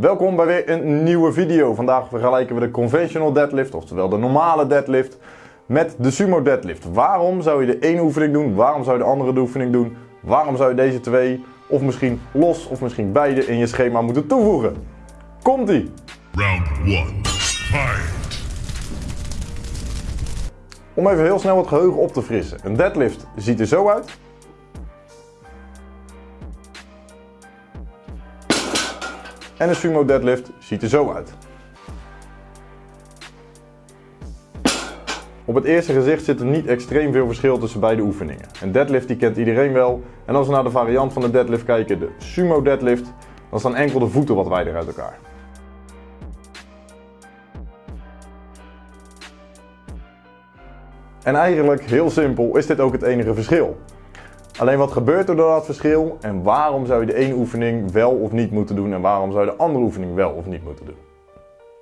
Welkom bij weer een nieuwe video. Vandaag vergelijken we de conventional deadlift, oftewel de normale deadlift, met de sumo deadlift. Waarom zou je de ene oefening doen? Waarom zou je de andere oefening doen? Waarom zou je deze twee, of misschien los, of misschien beide in je schema moeten toevoegen? Komt-ie! Round one. Fight. Om even heel snel het geheugen op te frissen. Een deadlift ziet er zo uit. En een sumo deadlift ziet er zo uit. Op het eerste gezicht zit er niet extreem veel verschil tussen beide oefeningen. Een deadlift die kent iedereen wel. En als we naar de variant van de deadlift kijken, de sumo deadlift, dan staan enkel de voeten wat wijder uit elkaar. En eigenlijk, heel simpel, is dit ook het enige verschil. Alleen wat gebeurt er door dat verschil en waarom zou je de ene oefening wel of niet moeten doen en waarom zou je de andere oefening wel of niet moeten doen?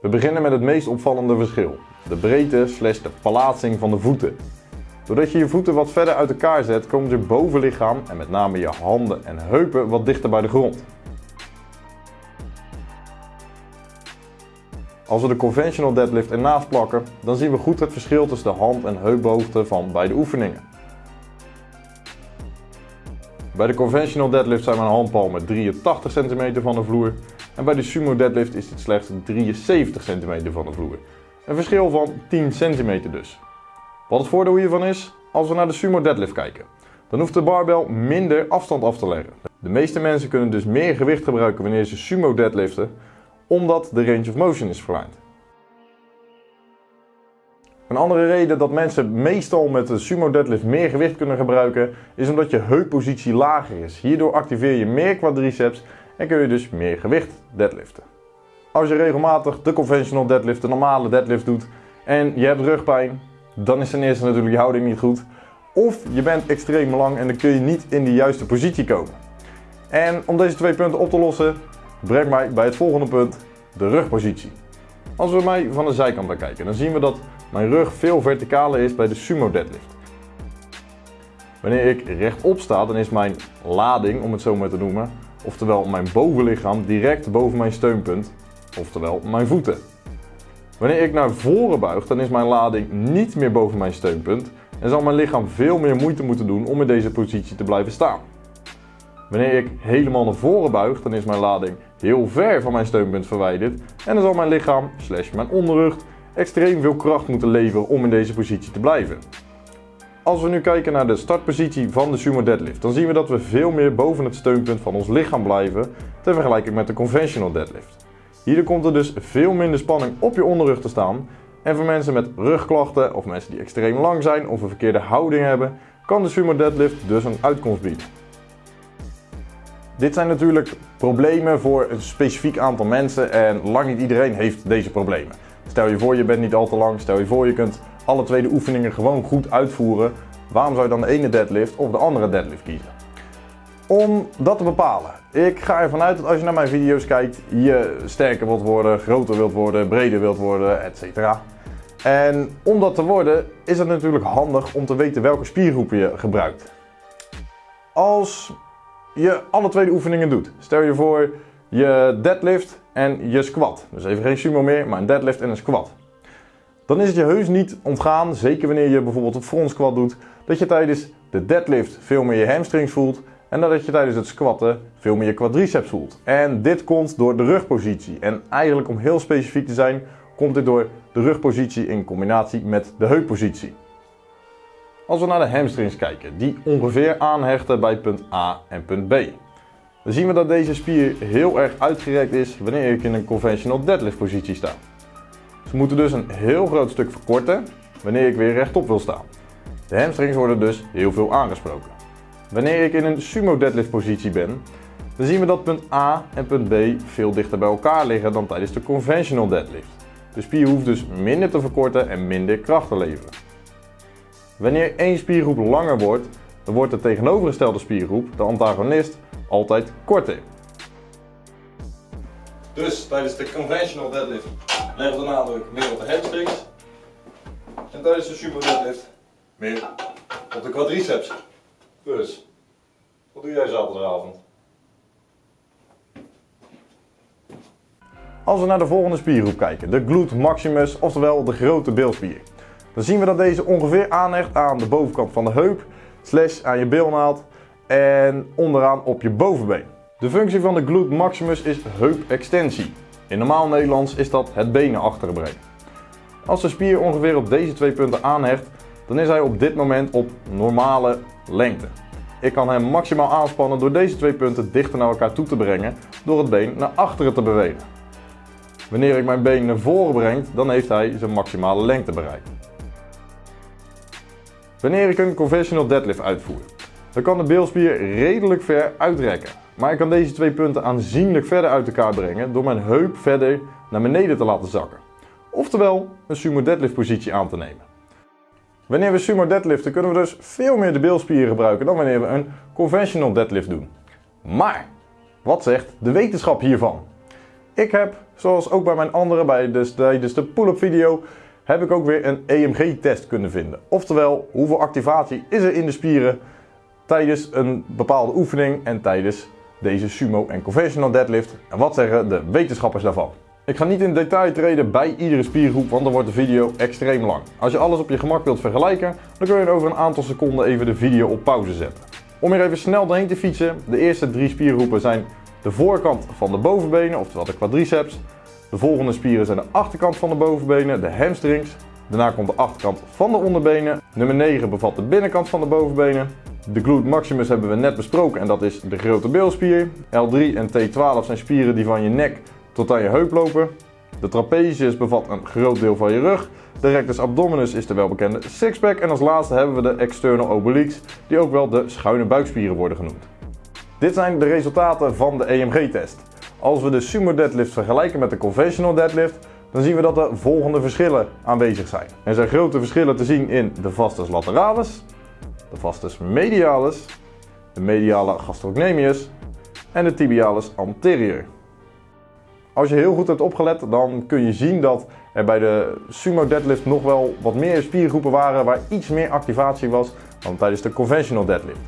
We beginnen met het meest opvallende verschil. De breedte slash de plaatsing van de voeten. Doordat je je voeten wat verder uit elkaar zet, komen je bovenlichaam en met name je handen en heupen wat dichter bij de grond. Als we de conventional deadlift ernaast plakken, dan zien we goed het verschil tussen de hand- en heuphoogte van beide oefeningen. Bij de conventional deadlift zijn mijn handpalmen 83 cm van de vloer en bij de sumo deadlift is dit slechts 73 cm van de vloer. Een verschil van 10 cm dus. Wat het voordeel hiervan is, als we naar de sumo deadlift kijken, dan hoeft de barbel minder afstand af te leggen. De meeste mensen kunnen dus meer gewicht gebruiken wanneer ze sumo deadliften, omdat de range of motion is verkleind. Een andere reden dat mensen meestal met de sumo deadlift meer gewicht kunnen gebruiken is omdat je heuppositie lager is. Hierdoor activeer je meer quadriceps en kun je dus meer gewicht deadliften. Als je regelmatig de conventional deadlift, de normale deadlift doet en je hebt rugpijn, dan is ten eerste natuurlijk je houding niet goed. Of je bent extreem lang en dan kun je niet in de juiste positie komen. En om deze twee punten op te lossen, brengt mij bij het volgende punt, de rugpositie. Als we mij van de zijkant bekijken, dan zien we dat mijn rug veel verticaler is bij de sumo deadlift. Wanneer ik rechtop sta, dan is mijn lading, om het zo maar te noemen, oftewel mijn bovenlichaam direct boven mijn steunpunt, oftewel mijn voeten. Wanneer ik naar voren buig, dan is mijn lading niet meer boven mijn steunpunt en zal mijn lichaam veel meer moeite moeten doen om in deze positie te blijven staan. Wanneer ik helemaal naar voren buig, dan is mijn lading heel ver van mijn steunpunt verwijderd en dan zal mijn lichaam, slash mijn onderrug, extreem veel kracht moeten leveren om in deze positie te blijven. Als we nu kijken naar de startpositie van de sumo deadlift, dan zien we dat we veel meer boven het steunpunt van ons lichaam blijven, ter vergelijking met de conventional deadlift. Hierdoor komt er dus veel minder spanning op je onderrug te staan en voor mensen met rugklachten of mensen die extreem lang zijn of een verkeerde houding hebben, kan de sumo deadlift dus een uitkomst bieden. Dit zijn natuurlijk problemen voor een specifiek aantal mensen en lang niet iedereen heeft deze problemen. Stel je voor je bent niet al te lang, stel je voor je kunt alle twee de oefeningen gewoon goed uitvoeren. Waarom zou je dan de ene deadlift of de andere deadlift kiezen? Om dat te bepalen. Ik ga ervan uit dat als je naar mijn video's kijkt, je sterker wilt worden, groter wilt worden, breder wilt worden, etc. En om dat te worden is het natuurlijk handig om te weten welke spiergroepen je gebruikt. Als je alle twee de oefeningen doet. Stel je voor je deadlift en je squat. Dus even geen sumo meer, maar een deadlift en een squat. Dan is het je heus niet ontgaan, zeker wanneer je bijvoorbeeld een front squat doet, dat je tijdens de deadlift veel meer je hamstrings voelt en dat je tijdens het squatten veel meer je quadriceps voelt. En dit komt door de rugpositie. En eigenlijk om heel specifiek te zijn, komt dit door de rugpositie in combinatie met de heuppositie. Als we naar de hamstrings kijken, die ongeveer aanhechten bij punt A en punt B. Dan zien we dat deze spier heel erg uitgerekt is wanneer ik in een conventional deadlift positie sta. Ze moeten dus een heel groot stuk verkorten wanneer ik weer rechtop wil staan. De hamstrings worden dus heel veel aangesproken. Wanneer ik in een sumo deadlift positie ben, dan zien we dat punt A en punt B veel dichter bij elkaar liggen dan tijdens de conventional deadlift. De spier hoeft dus minder te verkorten en minder kracht te leveren. Wanneer één spiergroep langer wordt, dan wordt de tegenovergestelde spiergroep, de antagonist, altijd korter. Dus tijdens de conventional deadlift leggen we de nadruk meer op de hamstrings. En tijdens de sumo deadlift meer op de quadriceps. Dus, wat doe jij zaterdagavond? Als we naar de volgende spiergroep kijken, de glute maximus, oftewel de grote bilspier. Dan zien we dat deze ongeveer aanhecht aan de bovenkant van de heup, slash aan je bilnaald en onderaan op je bovenbeen. De functie van de glute maximus is heupextensie. In normaal Nederlands is dat het benen achterbrengen. Als de spier ongeveer op deze twee punten aanhecht, dan is hij op dit moment op normale lengte. Ik kan hem maximaal aanspannen door deze twee punten dichter naar elkaar toe te brengen door het been naar achteren te bewegen. Wanneer ik mijn been naar voren breng, dan heeft hij zijn maximale lengte bereikt. Wanneer ik een conventional deadlift uitvoer, dan kan de bilspier redelijk ver uitrekken. Maar ik kan deze twee punten aanzienlijk verder uit elkaar brengen door mijn heup verder naar beneden te laten zakken. Oftewel een sumo deadlift positie aan te nemen. Wanneer we sumo deadliften kunnen we dus veel meer de bilspieren gebruiken dan wanneer we een conventional deadlift doen. Maar, wat zegt de wetenschap hiervan? Ik heb, zoals ook bij mijn andere, bij de, tijdens de pull-up video, heb ik ook weer een EMG-test kunnen vinden. Oftewel, hoeveel activatie is er in de spieren tijdens een bepaalde oefening en tijdens deze sumo en conventional deadlift. En wat zeggen de wetenschappers daarvan? Ik ga niet in detail treden bij iedere spiergroep, want dan wordt de video extreem lang. Als je alles op je gemak wilt vergelijken, dan kun je over een aantal seconden even de video op pauze zetten. Om hier even snel doorheen te fietsen, de eerste drie spiergroepen zijn de voorkant van de bovenbenen, oftewel de quadriceps. De volgende spieren zijn de achterkant van de bovenbenen, de hamstrings. Daarna komt de achterkant van de onderbenen. Nummer 9 bevat de binnenkant van de bovenbenen. De glute maximus hebben we net besproken en dat is de grote bilspier. L3 en T12 zijn spieren die van je nek tot aan je heup lopen. De trapezius bevat een groot deel van je rug. De rectus abdominis is de welbekende sixpack. En als laatste hebben we de external obliques, die ook wel de schuine buikspieren worden genoemd. Dit zijn de resultaten van de EMG-test. Als we de sumo deadlift vergelijken met de conventional deadlift, dan zien we dat er volgende verschillen aanwezig zijn. Er zijn grote verschillen te zien in de vastus lateralis, de vastus medialis, de mediale gastrocnemius en de tibialis anterior. Als je heel goed hebt opgelet, dan kun je zien dat er bij de sumo deadlift nog wel wat meer spiergroepen waren waar iets meer activatie was dan tijdens de conventional deadlift.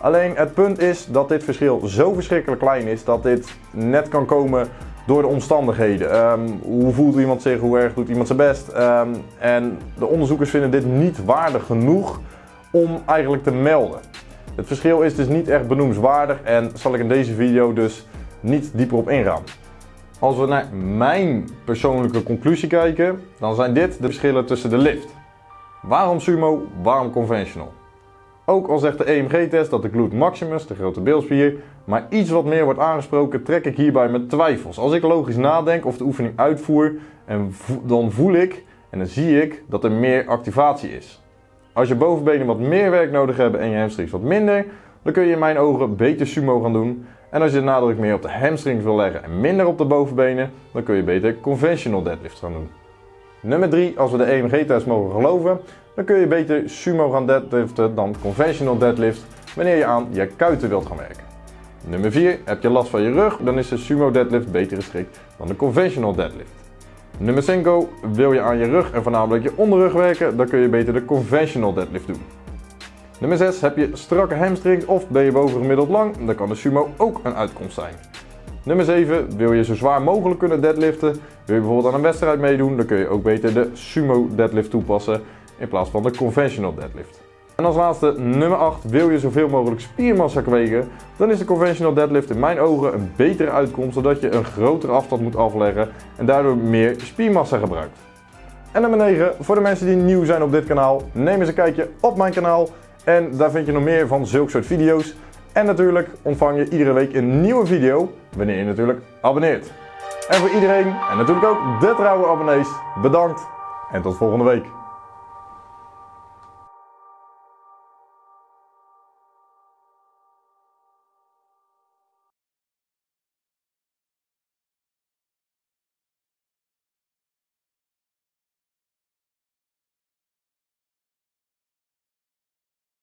Alleen het punt is dat dit verschil zo verschrikkelijk klein is dat dit net kan komen door de omstandigheden. Ehm, hoe voelt iemand zich, hoe erg doet iemand zijn best. Ehm, en de onderzoekers vinden dit niet waardig genoeg om eigenlijk te melden. Het verschil is dus niet echt benoemswaardig en zal ik in deze video dus niet dieper op ingaan. Als we naar mijn persoonlijke conclusie kijken, dan zijn dit de verschillen tussen de lift. Waarom sumo, waarom conventional? Ook al zegt de EMG-test dat de glute maximus, de grote bilspier, maar iets wat meer wordt aangesproken, trek ik hierbij mijn twijfels. Als ik logisch nadenk of de oefening uitvoer, en dan voel ik en dan zie ik dat er meer activatie is. Als je bovenbenen wat meer werk nodig hebben en je hamstrings wat minder, dan kun je in mijn ogen beter sumo gaan doen. En als je de nadruk meer op de hamstrings wil leggen en minder op de bovenbenen, dan kun je beter conventional deadlift gaan doen. Nummer 3, als we de EMG-test mogen geloven, dan kun je beter sumo gaan deadliften dan conventional deadlift wanneer je aan je kuiten wilt gaan werken. Nummer 4, heb je last van je rug, dan is de sumo deadlift beter geschikt dan de conventional deadlift. Nummer 5, wil je aan je rug en voornamelijk je onderrug werken, dan kun je beter de conventional deadlift doen. Nummer 6, heb je strakke hamstrings of ben je bovengemiddeld lang, dan kan de sumo ook een uitkomst zijn. Nummer 7, wil je zo zwaar mogelijk kunnen deadliften, wil je bijvoorbeeld aan een wedstrijd meedoen, dan kun je ook beter de sumo deadlift toepassen in plaats van de conventional deadlift. En als laatste, nummer 8, wil je zoveel mogelijk spiermassa kweken, dan is de conventional deadlift in mijn ogen een betere uitkomst zodat je een grotere afstand moet afleggen en daardoor meer spiermassa gebruikt. En nummer 9, voor de mensen die nieuw zijn op dit kanaal, neem eens een kijkje op mijn kanaal en daar vind je nog meer van zulke soort video's. En natuurlijk ontvang je iedere week een nieuwe video, wanneer je natuurlijk abonneert. En voor iedereen, en natuurlijk ook de trouwe abonnees, bedankt en tot volgende week.